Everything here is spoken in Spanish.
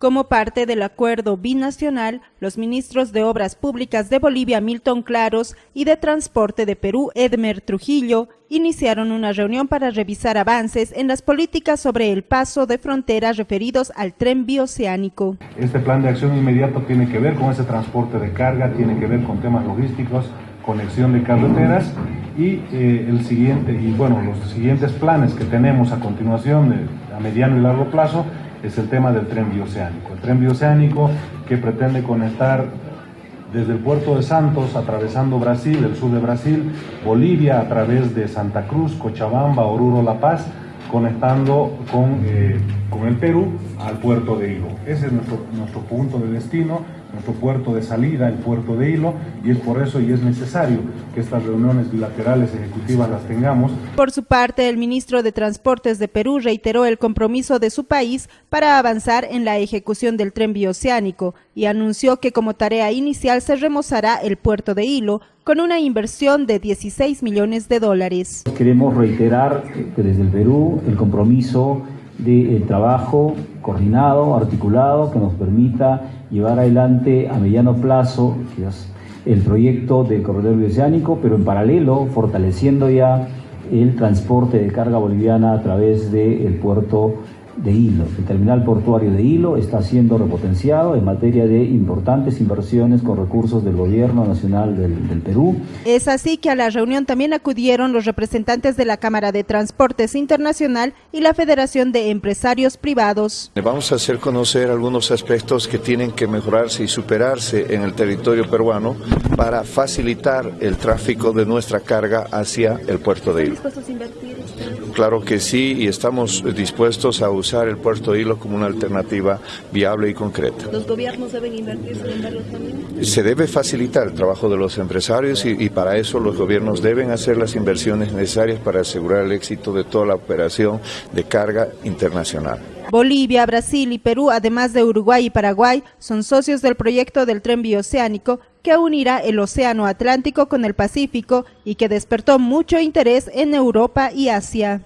Como parte del acuerdo binacional, los ministros de Obras Públicas de Bolivia, Milton Claros, y de Transporte de Perú, Edmer Trujillo, iniciaron una reunión para revisar avances en las políticas sobre el paso de fronteras referidos al tren bioceánico. Este plan de acción inmediato tiene que ver con ese transporte de carga, tiene que ver con temas logísticos, conexión de carreteras y eh, el siguiente y bueno los siguientes planes que tenemos a continuación a mediano y largo plazo es el tema del tren bioceánico. El tren bioceánico que pretende conectar desde el puerto de Santos, atravesando Brasil, el sur de Brasil, Bolivia a través de Santa Cruz, Cochabamba, Oruro, La Paz, conectando con, eh, con el Perú al puerto de Hilo. Ese es nuestro, nuestro punto de destino, nuestro puerto de salida, el puerto de Hilo, y es por eso y es necesario que estas reuniones bilaterales ejecutivas las tengamos. Por su parte, el ministro de Transportes de Perú reiteró el compromiso de su país para avanzar en la ejecución del tren bioceánico y anunció que como tarea inicial se remozará el puerto de Hilo con una inversión de 16 millones de dólares. Queremos reiterar que desde el Perú el compromiso del trabajo coordinado, articulado, que nos permita llevar adelante a mediano plazo el proyecto del corredor bioceánico, pero en paralelo fortaleciendo ya el transporte de carga boliviana a través del puerto de Hilo. El terminal portuario de Hilo está siendo repotenciado en materia de importantes inversiones con recursos del Gobierno Nacional del, del, Perú. Es así que a la reunión también acudieron los representantes de la Cámara de Transportes Internacional y la Federación de Empresarios Privados. Vamos a hacer conocer algunos aspectos que tienen que mejorarse y superarse en el territorio peruano para facilitar el tráfico de nuestra carga hacia el puerto de Hilo. Claro que sí, y estamos dispuestos a usar el puerto de Hilo como una alternativa viable y concreta. ¿Los gobiernos deben invertir también? Se debe facilitar el trabajo de los empresarios y, y para eso los gobiernos deben hacer las inversiones necesarias para asegurar el éxito de toda la operación de carga internacional. Bolivia, Brasil y Perú, además de Uruguay y Paraguay, son socios del proyecto del tren bioceánico que unirá el Océano Atlántico con el Pacífico y que despertó mucho interés en Europa y Asia.